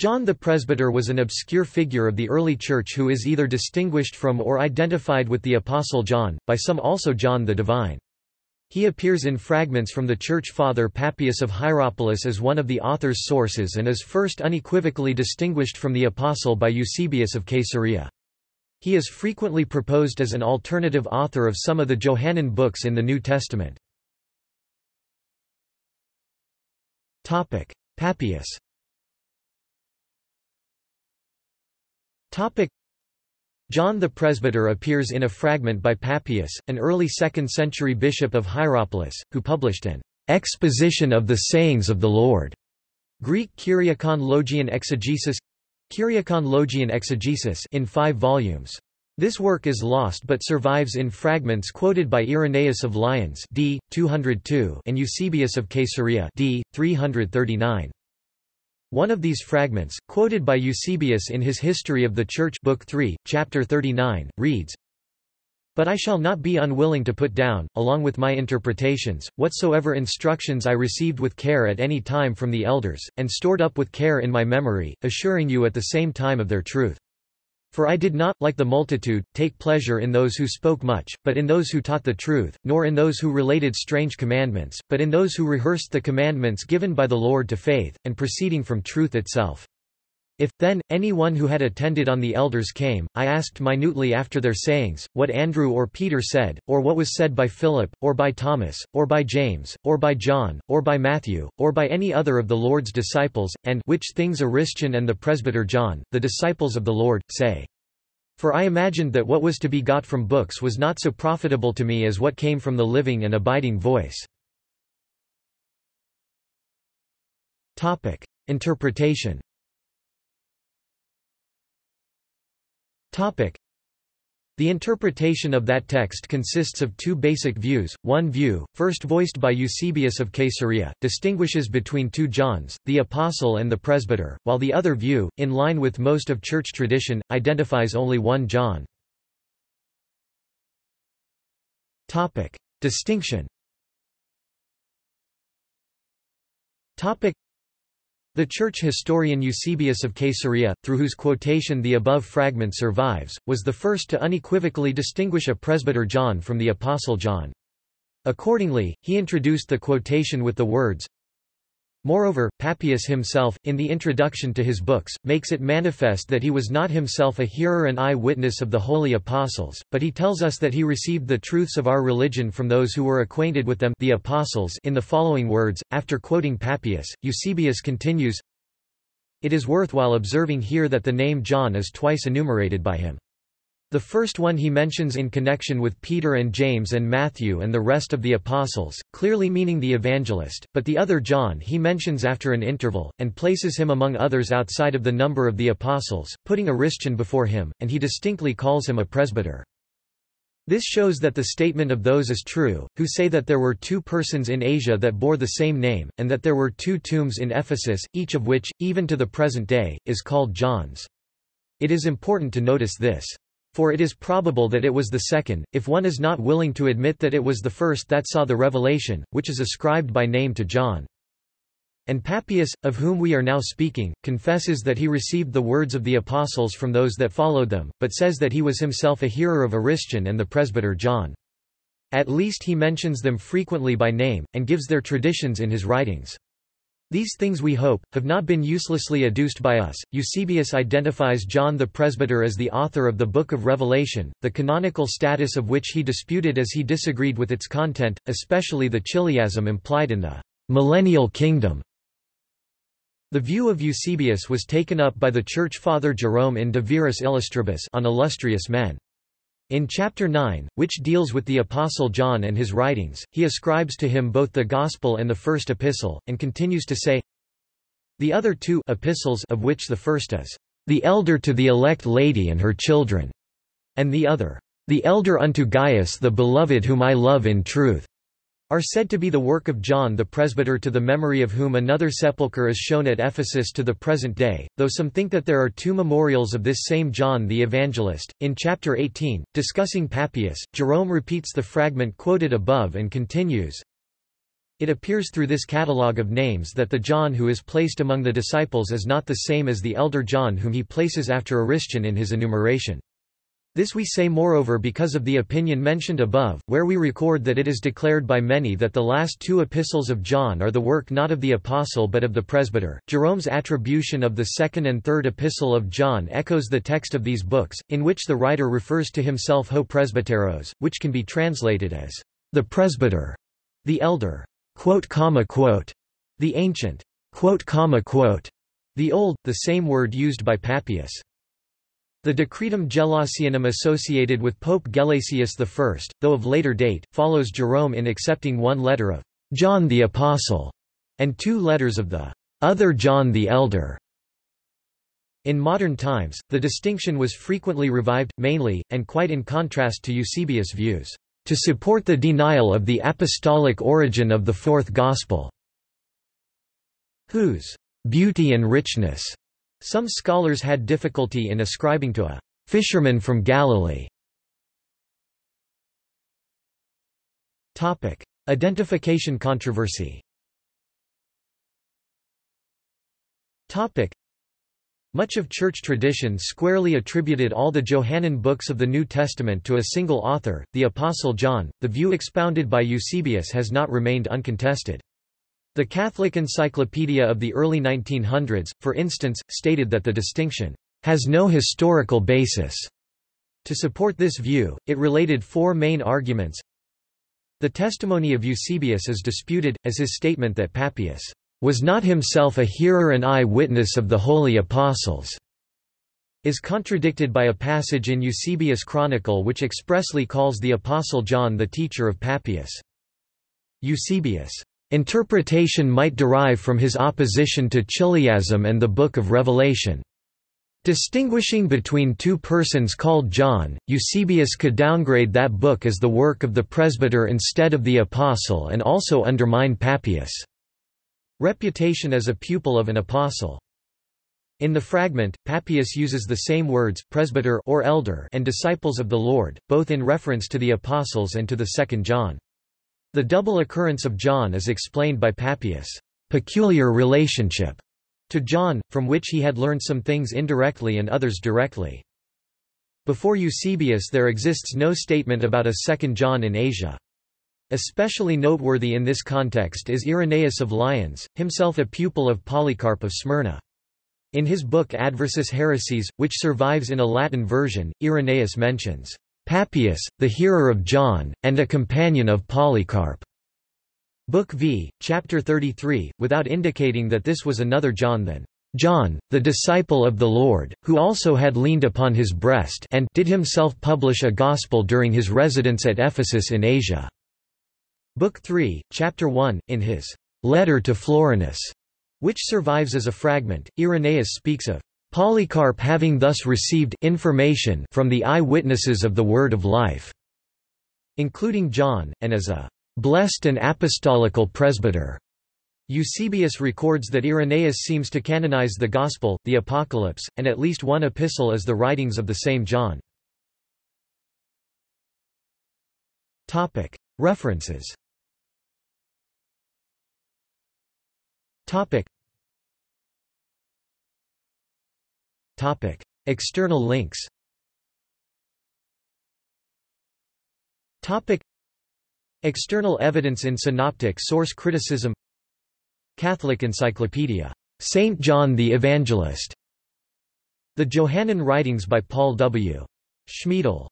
John the Presbyter was an obscure figure of the early Church who is either distinguished from or identified with the Apostle John, by some also John the Divine. He appears in fragments from the Church Father Papias of Hierapolis as one of the author's sources and is first unequivocally distinguished from the Apostle by Eusebius of Caesarea. He is frequently proposed as an alternative author of some of the Johannine books in the New Testament. Papias John the Presbyter appears in a fragment by Papias, an early 2nd-century bishop of Hierapolis, who published an exposition of the sayings of the Lord. Greek Kyriakon Logian Exegesis Kyriakon Logian Exegesis in five volumes. This work is lost but survives in fragments quoted by Irenaeus of Lyons d. 202 and Eusebius of Caesarea d. 339. One of these fragments, quoted by Eusebius in his History of the Church Book 3, Chapter 39, reads, But I shall not be unwilling to put down, along with my interpretations, whatsoever instructions I received with care at any time from the elders, and stored up with care in my memory, assuring you at the same time of their truth. For I did not, like the multitude, take pleasure in those who spoke much, but in those who taught the truth, nor in those who related strange commandments, but in those who rehearsed the commandments given by the Lord to faith, and proceeding from truth itself. If, then, any one who had attended on the elders came, I asked minutely after their sayings, what Andrew or Peter said, or what was said by Philip, or by Thomas, or by James, or by John, or by Matthew, or by any other of the Lord's disciples, and which things Aristion and the presbyter John, the disciples of the Lord, say. For I imagined that what was to be got from books was not so profitable to me as what came from the living and abiding voice. Interpretation the interpretation of that text consists of two basic views. One view, first voiced by Eusebius of Caesarea, distinguishes between two Johns, the Apostle and the Presbyter, while the other view, in line with most of Church tradition, identifies only one John. Distinction the church historian Eusebius of Caesarea, through whose quotation the above fragment survives, was the first to unequivocally distinguish a presbyter John from the apostle John. Accordingly, he introduced the quotation with the words, Moreover, Papias himself, in the introduction to his books, makes it manifest that he was not himself a hearer and eye-witness of the holy apostles, but he tells us that he received the truths of our religion from those who were acquainted with them the apostles in the following words. After quoting Papias, Eusebius continues, It is worthwhile observing here that the name John is twice enumerated by him. The first one he mentions in connection with Peter and James and Matthew and the rest of the apostles, clearly meaning the evangelist, but the other John he mentions after an interval, and places him among others outside of the number of the apostles, putting Aristion before him, and he distinctly calls him a presbyter. This shows that the statement of those is true, who say that there were two persons in Asia that bore the same name, and that there were two tombs in Ephesus, each of which, even to the present day, is called John's. It is important to notice this. For it is probable that it was the second, if one is not willing to admit that it was the first that saw the revelation, which is ascribed by name to John. And Papias, of whom we are now speaking, confesses that he received the words of the apostles from those that followed them, but says that he was himself a hearer of Aristion and the presbyter John. At least he mentions them frequently by name, and gives their traditions in his writings. These things we hope, have not been uselessly adduced by us. Eusebius identifies John the Presbyter as the author of the Book of Revelation, the canonical status of which he disputed as he disagreed with its content, especially the chiliasm implied in the millennial kingdom. The view of Eusebius was taken up by the Church Father Jerome in De Viris Illustribus on illustrious men. In chapter 9, which deals with the Apostle John and his writings, he ascribes to him both the Gospel and the first epistle, and continues to say, The other two epistles of which the first is, The elder to the elect lady and her children, and the other, The elder unto Gaius the beloved whom I love in truth are said to be the work of John the presbyter to the memory of whom another sepulchre is shown at Ephesus to the present day, though some think that there are two memorials of this same John the Evangelist. In chapter 18, discussing Papias, Jerome repeats the fragment quoted above and continues, It appears through this catalogue of names that the John who is placed among the disciples is not the same as the elder John whom he places after Aristion in his enumeration. This we say moreover because of the opinion mentioned above, where we record that it is declared by many that the last two epistles of John are the work not of the apostle but of the presbyter. Jerome's attribution of the second and third epistle of John echoes the text of these books, in which the writer refers to himself ho presbyteros, which can be translated as the presbyter, the elder, quote, comma, quote, the ancient, quote, comma, the old, the same word used by Papias. The Decretum Gelasianum associated with Pope Gelasius I, though of later date, follows Jerome in accepting one letter of John the Apostle and two letters of the other John the Elder. In modern times, the distinction was frequently revived, mainly, and quite in contrast to Eusebius' views, to support the denial of the apostolic origin of the Fourth Gospel, whose beauty and richness some scholars had difficulty in ascribing to a fisherman from Galilee. Topic: Identification controversy. Topic: Much of church tradition squarely attributed all the Johannine books of the New Testament to a single author, the Apostle John. The view expounded by Eusebius has not remained uncontested. The Catholic Encyclopedia of the early 1900s, for instance, stated that the distinction has no historical basis. To support this view, it related four main arguments. The testimony of Eusebius is disputed, as his statement that Papias was not himself a hearer and eye-witness of the holy apostles is contradicted by a passage in Eusebius' Chronicle which expressly calls the Apostle John the teacher of Papias. Eusebius' Interpretation might derive from his opposition to Chiliasm and the Book of Revelation. Distinguishing between two persons called John, Eusebius could downgrade that book as the work of the presbyter instead of the apostle and also undermine Papias' reputation as a pupil of an apostle. In the fragment, Papias uses the same words, presbyter or elder and disciples of the Lord, both in reference to the apostles and to the second John. The double occurrence of John is explained by Papias' peculiar relationship to John, from which he had learned some things indirectly and others directly. Before Eusebius there exists no statement about a second John in Asia. Especially noteworthy in this context is Irenaeus of Lyons, himself a pupil of Polycarp of Smyrna. In his book Adversus Haereses, which survives in a Latin version, Irenaeus mentions Papias, the hearer of John, and a companion of Polycarp. Book V, Chapter 33, without indicating that this was another John than John, the disciple of the Lord, who also had leaned upon his breast and did himself publish a gospel during his residence at Ephesus in Asia. Book 3, Chapter 1, in his letter to Florinus, which survives as a fragment, Irenaeus speaks of Polycarp having thus received information from the eye-witnesses of the Word of Life, including John, and as a blessed and apostolical presbyter. Eusebius records that Irenaeus seems to canonize the Gospel, the Apocalypse, and at least one epistle as the writings of the same John. References Topic: External links. Topic: External evidence in synoptic source criticism. Catholic Encyclopedia. Saint John the Evangelist. The Johannine Writings by Paul W. Schmiedel